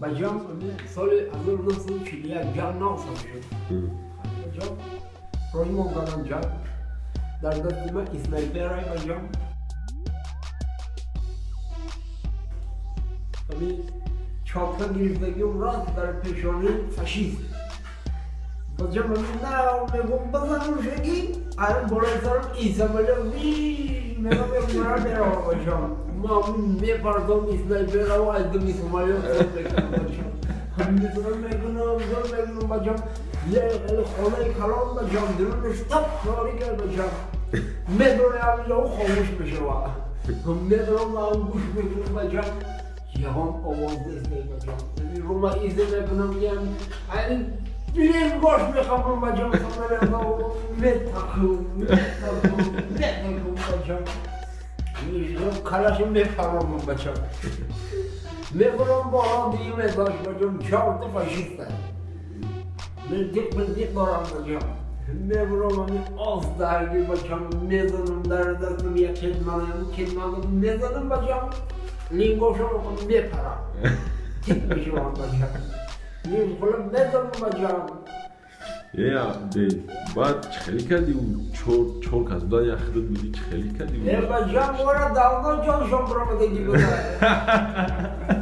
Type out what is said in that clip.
ба ҷам соли 1941 ҷам навсам шуд. Ба ҷам рой монданам ҷам дар дасти ман снайперай ба ҷам чока гирифтагиам раст дар пешонаи фашист Bacağım ne me bazan şegi ar borazarım İsmail'e vi me me mara bera bacağım Mamun me pardon İsmail'e hava aldım İsmail'e bacağım Hamdi zor megunum bacağım Ye el kolay kalan bacağım durum stop sorry gel bacağım Me durum abi o olmuş bir şey var Me durum almış megunum bacağım Yalan ovazda izleyin bacağım Roma izlemek yani. Yani Bileyim boş bir kapım bacağım sana ya ne takım ne takım ne takım bacağım Yok kalaşım ne paramım bacağım Ne buram boğan diyeyim ne baş bacağım çarptı faşistler boran bacağım Ne buram hani az dergi bacağım mezanım derdesim ya kedmanım kedmanım mezanım bacağım Lingoşum ne para? Gitmişim an bacağım ea de э, баъд чӣ хеле кардиву чор кас будан як хидат будӣ чӣ хеле кардиву